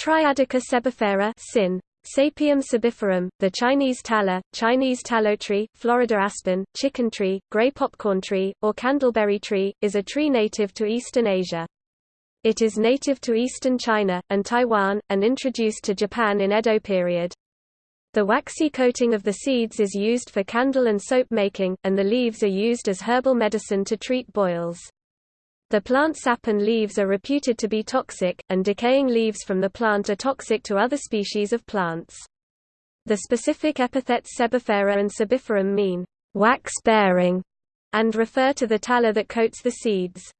Triadica sebifera sin. Sapium sebiferum, the Chinese tallow, Chinese tallow tree, Florida aspen, chicken tree, gray popcorn tree, or candleberry tree, is a tree native to eastern Asia. It is native to eastern China, and Taiwan, and introduced to Japan in Edo period. The waxy coating of the seeds is used for candle and soap making, and the leaves are used as herbal medicine to treat boils. The plant sap and leaves are reputed to be toxic, and decaying leaves from the plant are toxic to other species of plants. The specific epithets sebifera and sebiferum mean wax-bearing and refer to the tallow that coats the seeds.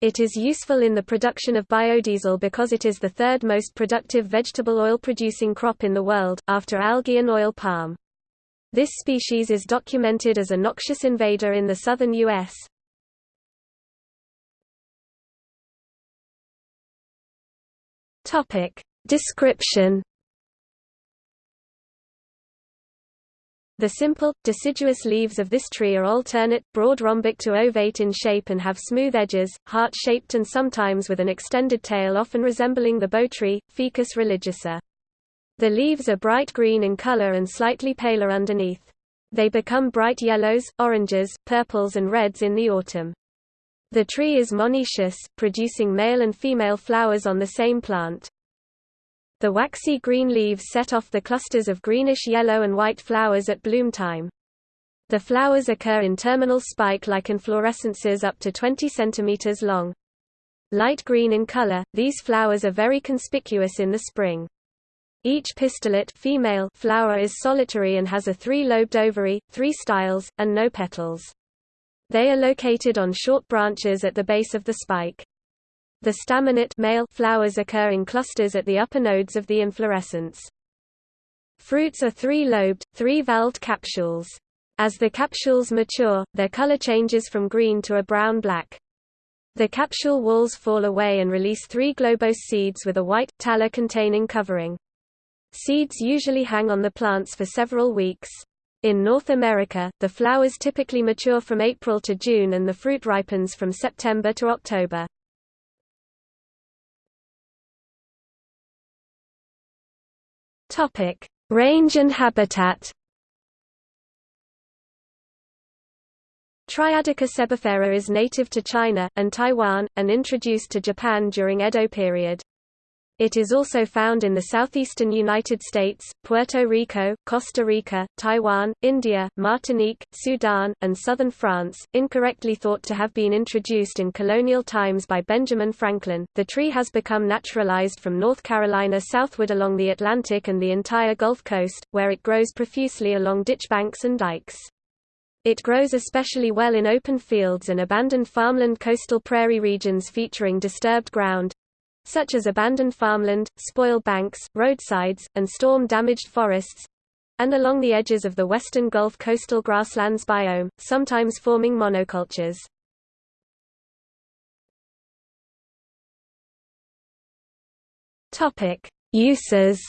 It is useful in the production of biodiesel because it is the third most productive vegetable oil producing crop in the world, after algae and oil palm. This species is documented as a noxious invader in the southern U.S. Topic. Description The simple, deciduous leaves of this tree are alternate, broad rhombic to ovate in shape and have smooth edges, heart-shaped and sometimes with an extended tail often resembling the bo tree, Ficus religiosa. The leaves are bright green in color and slightly paler underneath. They become bright yellows, oranges, purples and reds in the autumn. The tree is monoecious, producing male and female flowers on the same plant. The waxy green leaves set off the clusters of greenish yellow and white flowers at bloom time. The flowers occur in terminal spike-like inflorescences up to 20 cm long. Light green in color, these flowers are very conspicuous in the spring. Each pistillate female flower is solitary and has a three-lobed ovary, three styles, and no petals. They are located on short branches at the base of the spike. The staminate male flowers occur in clusters at the upper nodes of the inflorescence. Fruits are three-lobed, three-valved capsules. As the capsules mature, their color changes from green to a brown-black. The capsule walls fall away and release three globose seeds with a white, tallow-containing covering. Seeds usually hang on the plants for several weeks. In North America, the flowers typically mature from April to June and the fruit ripens from September to October. Topic: Range and habitat. Triadica sebifera is native to China, and Taiwan, and introduced to Japan during Edo period. It is also found in the southeastern United States, Puerto Rico, Costa Rica, Taiwan, India, Martinique, Sudan, and southern France. Incorrectly thought to have been introduced in colonial times by Benjamin Franklin, the tree has become naturalized from North Carolina southward along the Atlantic and the entire Gulf Coast, where it grows profusely along ditch banks and dikes. It grows especially well in open fields and abandoned farmland coastal prairie regions featuring disturbed ground, such as abandoned farmland, spoil banks, roadsides, and storm-damaged forests, and along the edges of the western Gulf coastal grasslands biome, sometimes forming monocultures. Uses.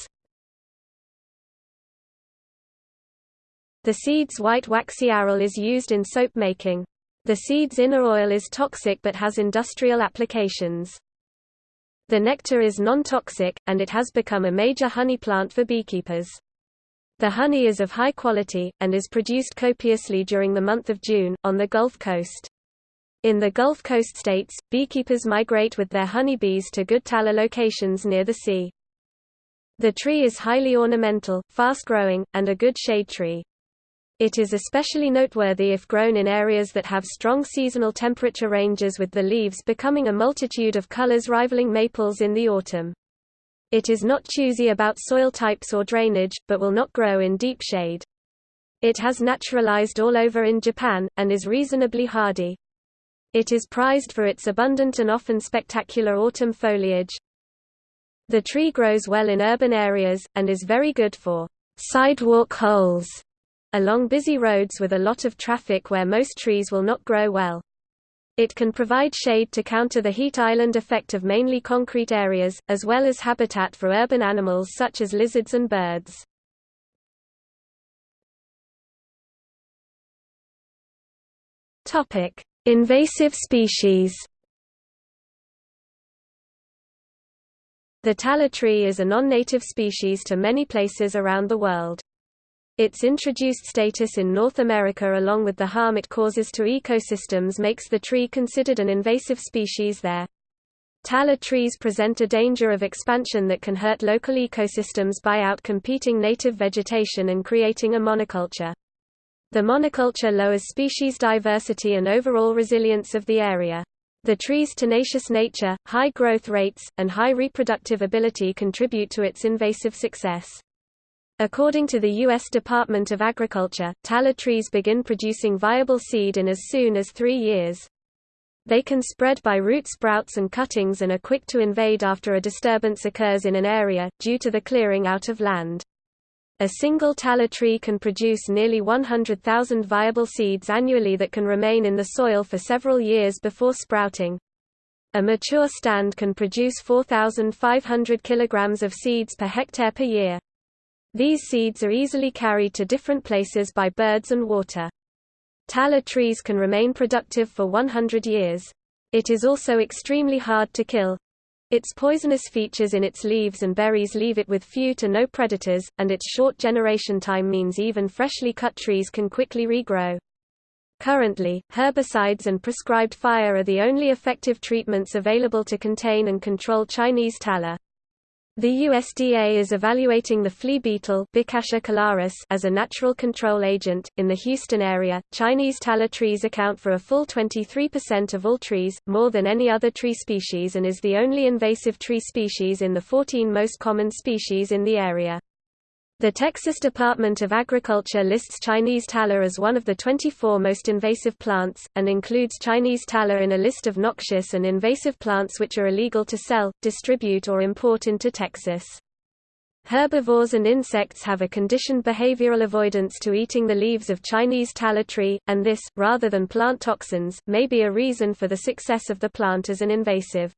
The seed's white waxy aril is used in soap making. The seed's inner oil is toxic but has industrial applications. The nectar is non-toxic, and it has become a major honey plant for beekeepers. The honey is of high quality, and is produced copiously during the month of June, on the Gulf Coast. In the Gulf Coast states, beekeepers migrate with their honeybees to good tallow locations near the sea. The tree is highly ornamental, fast-growing, and a good shade tree. It is especially noteworthy if grown in areas that have strong seasonal temperature ranges with the leaves becoming a multitude of colors rivaling maples in the autumn. It is not choosy about soil types or drainage, but will not grow in deep shade. It has naturalized all over in Japan, and is reasonably hardy. It is prized for its abundant and often spectacular autumn foliage. The tree grows well in urban areas, and is very good for sidewalk holes along busy roads with a lot of traffic where most trees will not grow well. It can provide shade to counter the heat island effect of mainly concrete areas, as well as habitat for urban animals such as lizards and birds. Invasive species. The tallow tree is a non-native species to many places around the world. Its introduced status in North America along with the harm it causes to ecosystems makes the tree considered an invasive species there. Tallow trees present a danger of expansion that can hurt local ecosystems by out-competing native vegetation and creating a monoculture. The monoculture lowers species diversity and overall resilience of the area. The tree's tenacious nature, high growth rates, and high reproductive ability contribute to its invasive success. According to the U.S. Department of Agriculture, tallow trees begin producing viable seed in as soon as three years. They can spread by root sprouts and cuttings and are quick to invade after a disturbance occurs in an area, due to the clearing out of land. A single tallow tree can produce nearly 100,000 viable seeds annually that can remain in the soil for several years before sprouting. A mature stand can produce 4,500 kilograms of seeds per hectare per year. These seeds are easily carried to different places by birds and water. Tallow trees can remain productive for 100 years. It is also extremely hard to kill. Its poisonous features in its leaves and berries leave it with few to no predators, and its short generation time means even freshly cut trees can quickly regrow. Currently, herbicides and prescribed fire are the only effective treatments available to contain and control Chinese tallow. The USDA is evaluating the flea beetle as a natural control agent. In the Houston area, Chinese tallow trees account for a full 23% of all trees, more than any other tree species, and is the only invasive tree species in the 14 most common species in the area. The Texas Department of Agriculture lists Chinese tallow as one of the 24 most invasive plants, and includes Chinese tallow in a list of noxious and invasive plants which are illegal to sell, distribute or import into Texas. Herbivores and insects have a conditioned behavioral avoidance to eating the leaves of Chinese tallow tree, and this, rather than plant toxins, may be a reason for the success of the plant as an invasive.